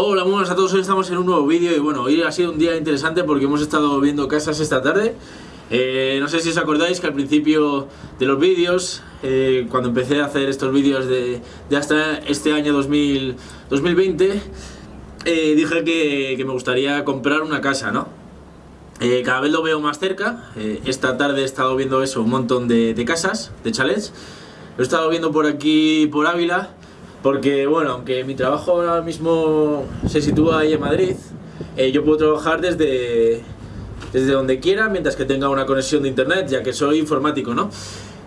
Hola, muy buenas a todos, hoy estamos en un nuevo vídeo y bueno, hoy ha sido un día interesante porque hemos estado viendo casas esta tarde. Eh, No sé si os acordáis que al principio de los vídeos, eh, cuando empecé a hacer estos vídeos de, hasta este año 2020 eh, Dije que, me gustaría comprar una casa, ¿no? cada vez lo veo más cerca, esta tarde he estado viendo eso, un montón de, de casas, de chalets. Lo he estado viendo por aquí, por Ávila porque, bueno, aunque mi trabajo ahora mismo se sitúa ahí en Madrid, eh, yo puedo trabajar desde, desde donde quiera mientras que tenga una conexión de internet, ya que soy informático, ¿no?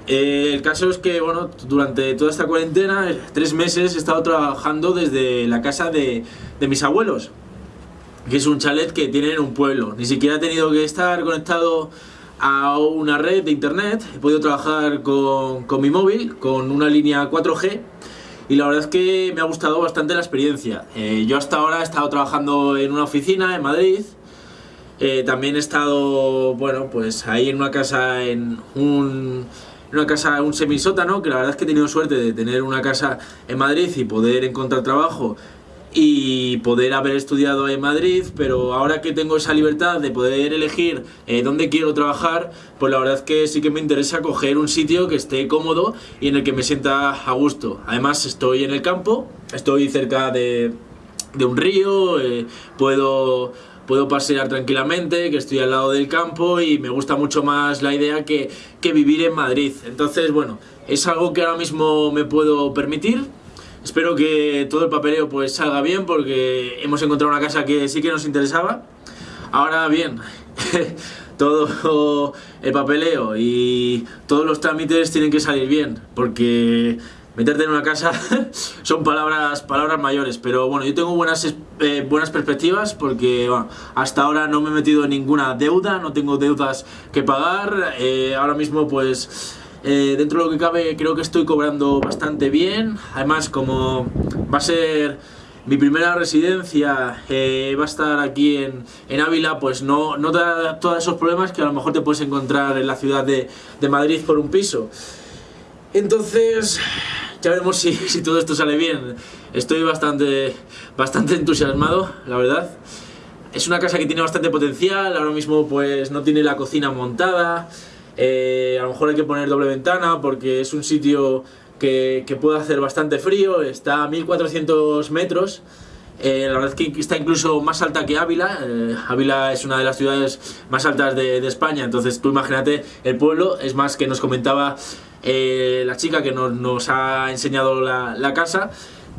Eh, el caso es que, bueno, durante toda esta cuarentena, eh, tres meses, he estado trabajando desde la casa de, de mis abuelos, que es un chalet que tienen en un pueblo. Ni siquiera he tenido que estar conectado a una red de internet, he podido trabajar con, con mi móvil, con una línea 4G, y la verdad es que me ha gustado bastante la experiencia. Eh, yo hasta ahora he estado trabajando en una oficina en Madrid, eh, también he estado, bueno, pues ahí en una casa, en un, en una casa, un semisótano, que la verdad es que he tenido suerte de tener una casa en Madrid y poder encontrar trabajo y poder haber estudiado en Madrid, pero ahora que tengo esa libertad de poder elegir eh, dónde quiero trabajar, pues la verdad es que sí que me interesa coger un sitio que esté cómodo y en el que me sienta a gusto. Además estoy en el campo, estoy cerca de, de un río, eh, puedo puedo pasear tranquilamente, que estoy al lado del campo y me gusta mucho más la idea que, que vivir en Madrid. Entonces, bueno, es algo que ahora mismo me puedo permitir, Espero que todo el papeleo pues salga bien porque hemos encontrado una casa que sí que nos interesaba. Ahora bien, todo el papeleo y todos los trámites tienen que salir bien porque meterte en una casa son palabras palabras mayores pero bueno yo tengo buenas eh, buenas perspectivas porque hasta ahora no me he metido en ninguna deuda no tengo deudas que pagar eh, ahora mismo pues eh, dentro de lo que cabe creo que estoy cobrando bastante bien, además como va a ser mi primera residencia, eh, va a estar aquí en, en, Ávila, pues no, no da todos esos problemas que a lo mejor te puedes encontrar en la ciudad de, de Madrid por un piso. Entonces, ya veremos si, si, todo esto sale bien. Estoy bastante, bastante entusiasmado, la verdad. Es una casa que tiene bastante potencial, ahora mismo pues no tiene la cocina montada, eh, a lo mejor hay que poner doble ventana porque es un sitio que, puede hacer bastante frío, está a 1400 metros. Eh, la verdad es que está incluso más alta que Ávila, eh, Ávila es una de las ciudades más altas de, España, entonces tú imagínate el pueblo, es más que nos comentaba la chica que nos, ha enseñado la, la casa,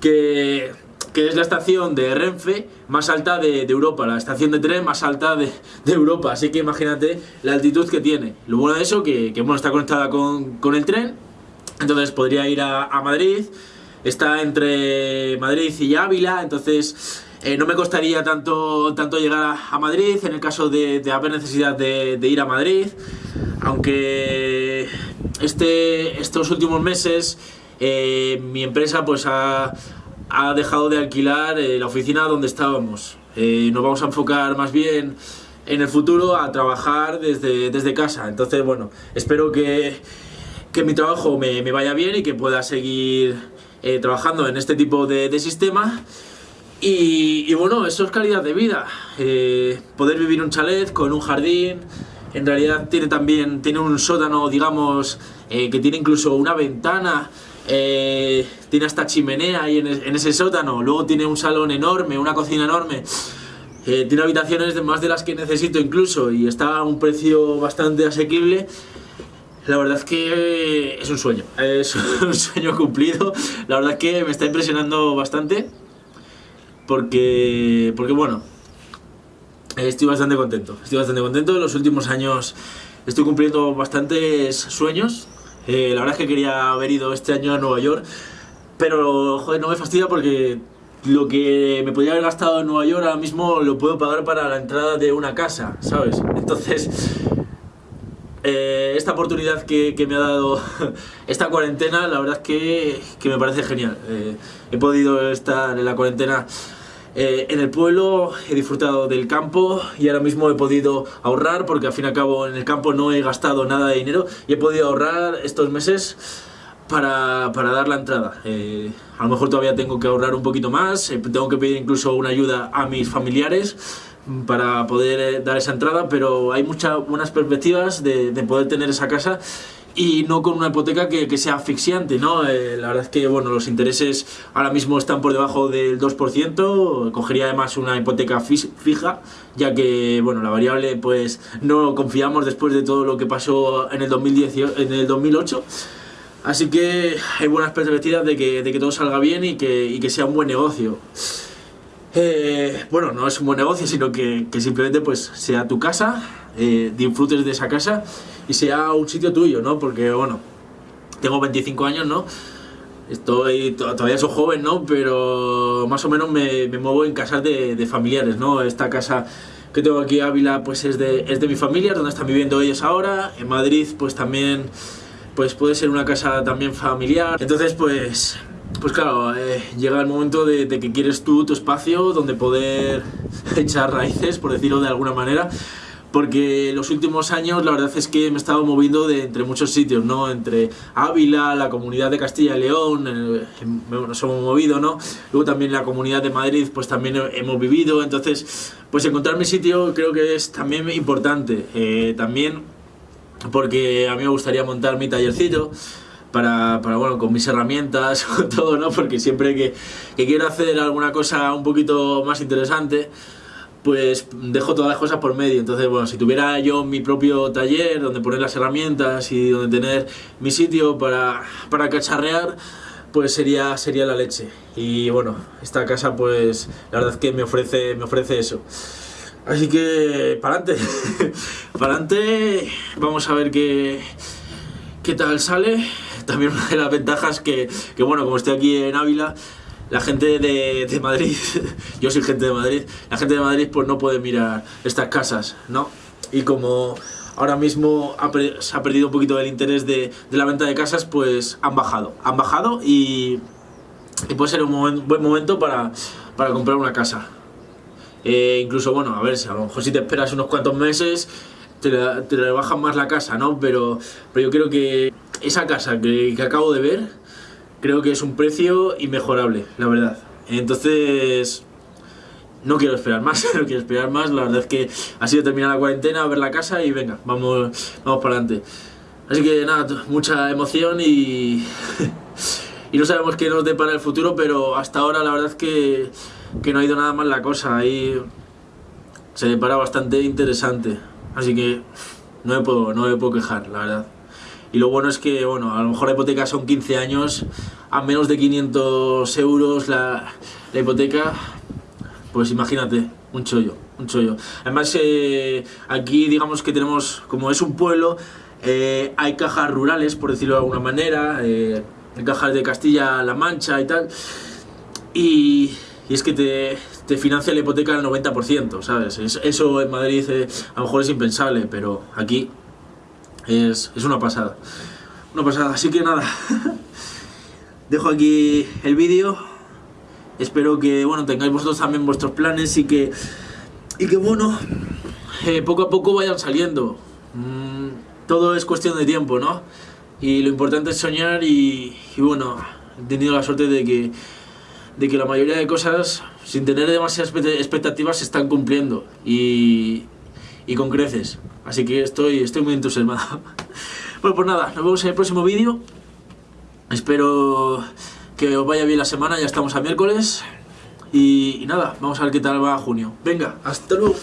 que que es la estación de Renfe más alta de, Europa, la estación de tren más alta de, Europa, así que imagínate la altitud que tiene. Lo bueno de eso, que, que bueno, está conectada con, el tren, entonces podría ir a, Madrid, está entre Madrid y Ávila, entonces eh, no me costaría tanto, tanto llegar a, Madrid en el caso de, haber necesidad de, ir a Madrid, aunque este, estos últimos meses eh, mi empresa pues ha ha dejado de alquilar eh, la oficina donde estábamos. Eh, nos vamos a enfocar más bien en el futuro a trabajar desde, desde casa. Entonces, bueno, espero que, que mi trabajo me, me, vaya bien y que pueda seguir eh, trabajando en este tipo de, de sistema. Y, y, bueno, eso es calidad de vida. poder vivir un chalet con un jardín. En realidad tiene también tiene un sótano, digamos, que tiene incluso una ventana eh, tiene hasta chimenea ahí en, ese sótano, luego tiene un salón enorme, una cocina enorme, eh, tiene habitaciones más de las que necesito incluso y está a un precio bastante asequible. La verdad es que es un sueño, es un sueño cumplido, la verdad es que me está impresionando bastante porque, porque bueno, estoy bastante contento, estoy bastante contento, en los últimos años estoy cumpliendo bastantes sueños eh, la verdad es que quería haber ido este año a Nueva York, pero joder, no me fastidia porque lo que me podría haber gastado en Nueva York ahora mismo lo puedo pagar para la entrada de una casa, ¿sabes? Entonces, eh, esta oportunidad que, me ha dado esta cuarentena, la verdad es que, que me parece genial. Eh, he podido estar en la cuarentena eh, en el pueblo he disfrutado del campo y ahora mismo he podido ahorrar porque al fin y al cabo en el campo no he gastado nada de dinero y he podido ahorrar estos meses para, para dar la entrada. Eh, a lo mejor todavía tengo que ahorrar un poquito más, eh, tengo que pedir incluso una ayuda a mis familiares para poder dar esa entrada, pero hay muchas buenas perspectivas de poder tener esa casa y no con una hipoteca que, que sea asfixiante, ¿no? Eh, la verdad es que, bueno, los intereses ahora mismo están por debajo del 2%, cogería además una hipoteca fija, ya que, bueno, la variable, pues, no confiamos después de todo lo que pasó en el, 2018, en el 2008, así que hay buenas perspectivas de que, de que todo salga bien y que, y que sea un buen negocio. Eh, bueno, no es un buen negocio, sino que, que simplemente pues sea tu casa, eh, disfrutes de esa casa y sea un sitio tuyo, ¿no? Porque, bueno, tengo 25 años, ¿no? Estoy, todavía soy joven, ¿no? Pero más o menos me, me muevo en casas de, de, familiares, ¿no? Esta casa que tengo aquí Ávila, pues es de, es de mi familia, donde están viviendo ellos ahora. En Madrid, pues también, pues puede ser una casa también familiar. Entonces, pues pues claro, eh, llega el momento de, de, que quieres tú tu espacio donde poder echar raíces, por decirlo de alguna manera, porque los últimos años la verdad es que me he estado moviendo de entre muchos sitios, ¿no? Entre Ávila, la comunidad de Castilla y León, eh, nos hemos movido, ¿no? Luego también la comunidad de Madrid, pues también hemos vivido, entonces, pues encontrar mi sitio creo que es también importante, eh, también porque a mí me gustaría montar mi tallercito, para, para, bueno, con mis herramientas, con todo, ¿no? Porque siempre que, que, quiero hacer alguna cosa un poquito más interesante, pues dejo todas las cosas por medio. Entonces, bueno, si tuviera yo mi propio taller donde poner las herramientas y donde tener mi sitio para, para cacharrear, pues sería, sería la leche. Y bueno, esta casa, pues la verdad es que me ofrece, me ofrece eso. Así que, para adelante, para adelante, vamos a ver qué, qué tal sale también una de las ventajas que, que, bueno, como estoy aquí en Ávila, la gente de, de, Madrid, yo soy gente de Madrid, la gente de Madrid pues no puede mirar estas casas, ¿no? Y como ahora mismo ha, se ha perdido un poquito el interés de, de, la venta de casas, pues han bajado, han bajado y, puede ser un buen momento para, para comprar una casa. Eh, incluso, bueno, a ver, si a lo mejor si te esperas unos cuantos meses, te, la, te más la casa, ¿no? Pero, pero yo creo que esa casa que, acabo de ver, creo que es un precio inmejorable, la verdad. Entonces, no quiero esperar más, no quiero esperar más. La verdad es que ha sido terminar la cuarentena, ver la casa y venga, vamos, vamos para adelante. Así que nada, mucha emoción y, y no sabemos qué nos depara el futuro, pero hasta ahora la verdad es que, que no ha ido nada mal la cosa. Ahí se depara bastante interesante. Así que no me puedo, no me puedo quejar, la verdad. Y lo bueno es que, bueno, a lo mejor la hipoteca son 15 años, a menos de 500 euros la, hipoteca, pues imagínate, un chollo, un chollo. Además, eh, aquí digamos que tenemos, como es un pueblo, eh, hay cajas rurales, por decirlo de alguna manera, eh, cajas de Castilla-La Mancha y tal, y, es que te, te, financia la hipoteca al 90%, ¿sabes? Eso en Madrid a lo mejor es impensable, pero aquí es, es una pasada. Una pasada, así que nada. Dejo aquí el vídeo. Espero que bueno tengáis vosotros también vuestros planes y que, y que bueno, eh, poco a poco vayan saliendo. Mm, todo es cuestión de tiempo, ¿no? Y lo importante es soñar y, y bueno, he tenido la suerte de que, de que la mayoría de cosas, sin tener demasiadas expectativas, se están cumpliendo. Y, y con creces. Así que estoy, estoy muy entusiasmado. Bueno, pues nada, nos vemos en el próximo vídeo. Espero que os vaya bien la semana, ya estamos a miércoles. Y, y nada, vamos a ver qué tal va junio. Venga, hasta luego.